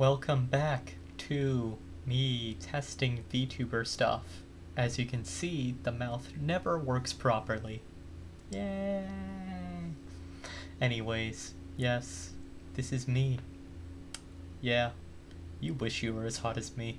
Welcome back to me testing VTuber stuff. As you can see, the mouth never works properly. Yay! Anyways, yes, this is me. Yeah, you wish you were as hot as me.